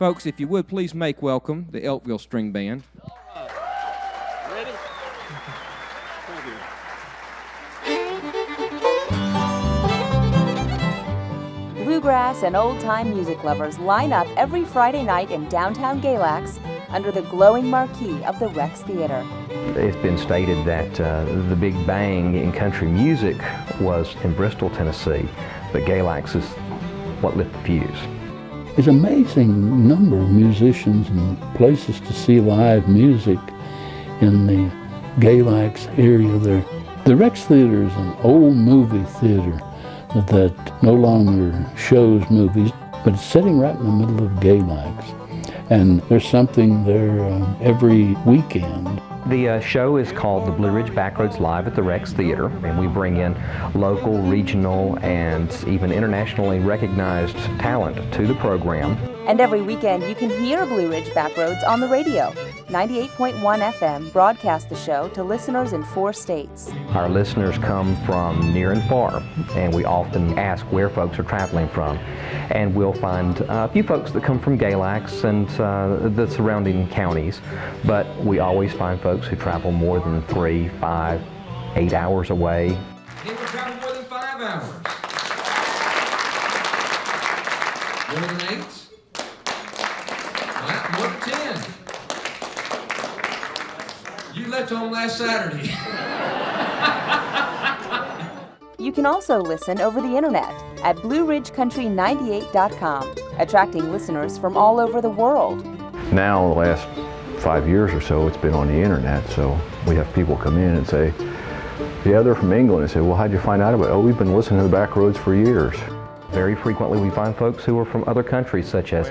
Folks, if you would please make welcome the Elkville String Band. Bluegrass and old time music lovers line up every Friday night in downtown Galax under the glowing marquee of the Rex Theater. It's been stated that uh, the big bang in country music was in Bristol, Tennessee, but Galax is what lit the fuse. There's an amazing number of musicians and places to see live music in the Galax area there. The Rex Theater is an old movie theater that no longer shows movies, but it's sitting right in the middle of Galax. And there's something there um, every weekend. The uh, show is called the Blue Ridge Backroads Live at the Rex Theater, and we bring in local, regional, and even internationally recognized talent to the program. And every weekend you can hear Blue Ridge Backroads on the radio. 98.1 FM broadcast the show to listeners in four states. Our listeners come from near and far, and we often ask where folks are traveling from. And we'll find a few folks that come from Galax and uh, the surrounding counties, but we always find folks who travel more than three, five, eight hours away. People travel more than five hours. More than eight? Well, More than ten. You left home last Saturday. You can also listen over the internet at BlueRidgeCountry98.com, attracting listeners from all over the world. Now, the last five years or so, it's been on the internet. So we have people come in and say, yeah, they're from England. And say, well, how'd you find out about it? Oh, we've been listening to the back roads for years. Very frequently we find folks who are from other countries such as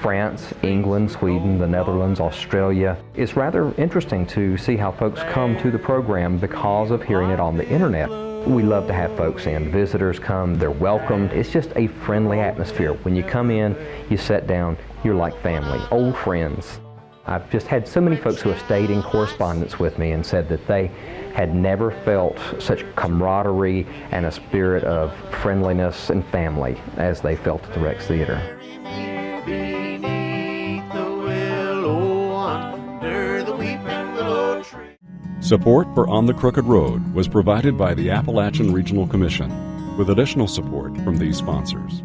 France, England, Sweden, the Netherlands, Australia. It's rather interesting to see how folks come to the program because of hearing it on the internet. We love to have folks in. Visitors come, they're welcomed. It's just a friendly atmosphere. When you come in, you sit down, you're like family, old friends. I've just had so many folks who have stayed in correspondence with me and said that they had never felt such camaraderie and a spirit of friendliness and family as they felt at the Rex Theater. Tree. Support for On the Crooked Road was provided by the Appalachian Regional Commission, with additional support from these sponsors.